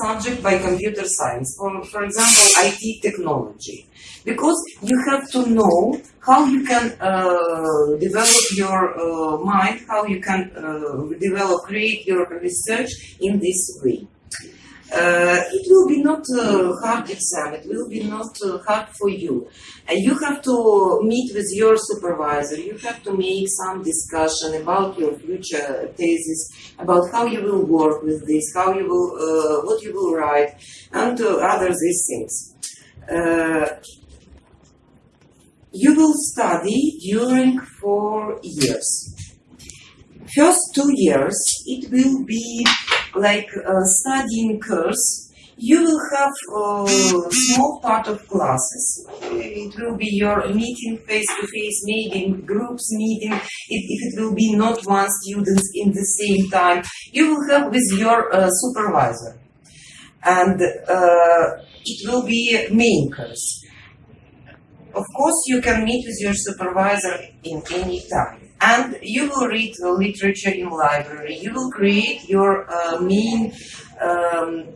subject by computer science, for, for example, IT technology, because you have to know how you can uh, develop your uh, mind, how you can uh, develop, create your research in this way. Uh, it will be not a hard exam. It will be not uh, hard for you. And you have to meet with your supervisor. You have to make some discussion about your future thesis, about how you will work with this, how you will, uh, what you will write, and uh, other these things. Uh, you will study during four years. First two years, it will be like a studying course, you will have a small part of classes. It will be your meeting face to face, meeting groups meeting. If, if it will be not one student in the same time, you will have with your uh, supervisor, and uh, it will be main course. Of course, you can meet with your supervisor in any time and you will read the literature in library. You will create your uh, main um,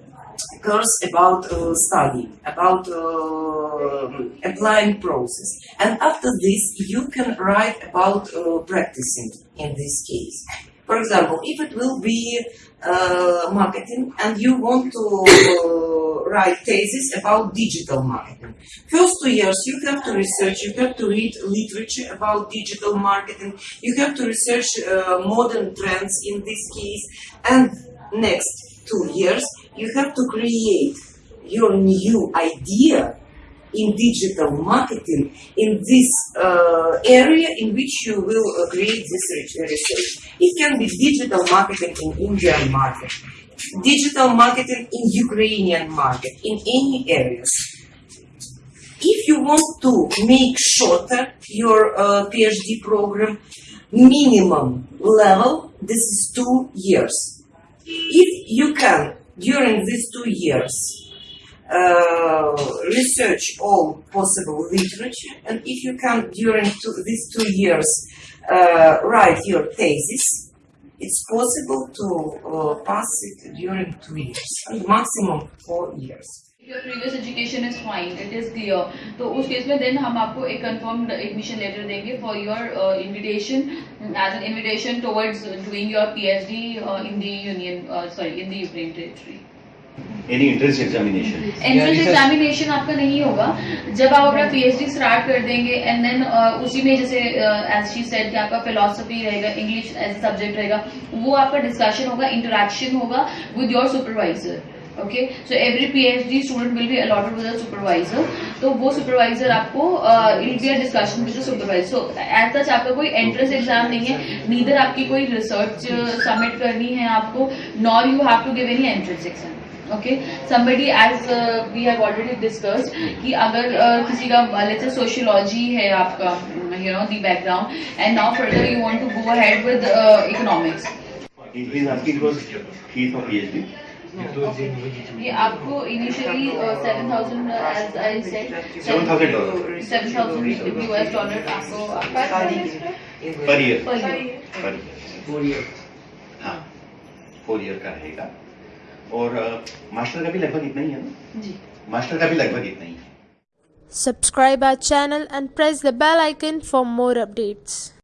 course about uh, study, about uh, applying process. And after this, you can write about uh, practicing in this case. For example, if it will be uh, marketing and you want to uh, write thesis about digital marketing. First two years you have to research, you have to read literature about digital marketing, you have to research uh, modern trends in this case, and next two years you have to create your new idea in digital marketing in this uh, area in which you will uh, create this research. It can be digital marketing in Indian market, digital marketing in Ukrainian market, in any areas. If you want to make shorter your uh, PhD program, minimum level, this is two years. If you can, during these two years, uh, research all possible literature, and if you can during two, these two years uh, write your thesis, it's possible to uh, pass it during two years, and maximum four years. your previous education is fine it is clear तो उस case में then हम आपको एक confirmed admission letter देंगे for your uh, invitation as an invitation towards doing your PhD uh, in the union uh, sorry in the Ukraine territory Any entrance examination entrance examination आपका नहीं होगा। जब आप अपना पीएचडी स्टार्ट कर देंगे and then उसी में जैसे एज शी सेड कि आपका फिलोसफी रहेगा इंग्लिश एज सब्जेक्ट रहेगा वो आपका डिस्कशन होगा इंटरेक्शन होगा with your supervisor okay so every PhD student will be allotted with supervisor तो वो सुपरवाइजर आपको it be discussion with supervisor so as such आपका कोई एंट्रेंस एग्ज़ाम नहीं है नीदर आपकी कोई रिसर्च सबमिट करनी है आपको nor you have to give any entrance exam okay somebody as we have already discussed कि अगर uh, किसी का लेट्स सोशियोलॉजी है आपका you know the background and now further you want to go ahead with economics ये आपको initially seven thousand as I said seven thousand seven thousand dollar आपको per year per year four year हाँ. Four year का रहेगा। और master का भी लगभग इतना ही है ना? जी। मास्टर का भी लगभग इतना ही है। Subscribe our channel and press the bell icon for more updates